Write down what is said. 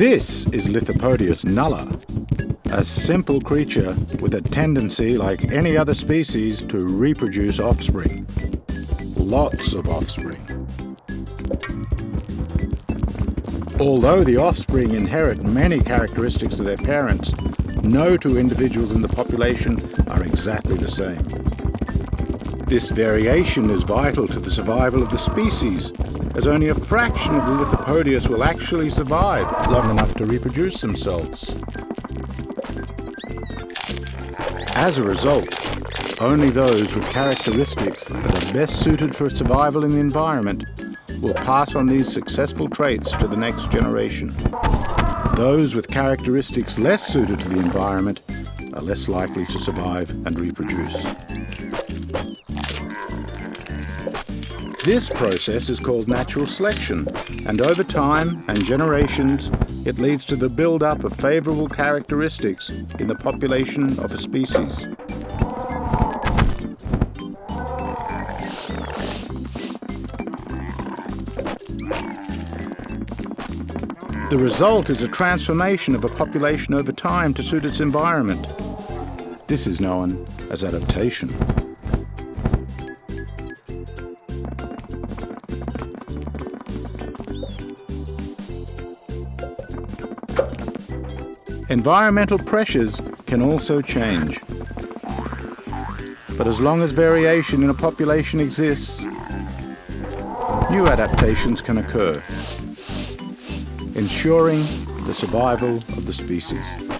This is Lithopodius nulla, a simple creature with a tendency, like any other species, to reproduce offspring. Lots of offspring. Although the offspring inherit many characteristics of their parents, no two individuals in the population are exactly the same. This variation is vital to the survival of the species, as only a fraction of the Lithopodius will actually survive long enough to reproduce themselves. As a result, only those with characteristics that are best suited for survival in the environment will pass on these successful traits to the next generation. Those with characteristics less suited to the environment are less likely to survive and reproduce. This process is called natural selection, and over time and generations, it leads to the build-up of favorable characteristics in the population of a species. The result is a transformation of a population over time to suit its environment. This is known as adaptation. Environmental pressures can also change. But as long as variation in a population exists, new adaptations can occur, ensuring the survival of the species.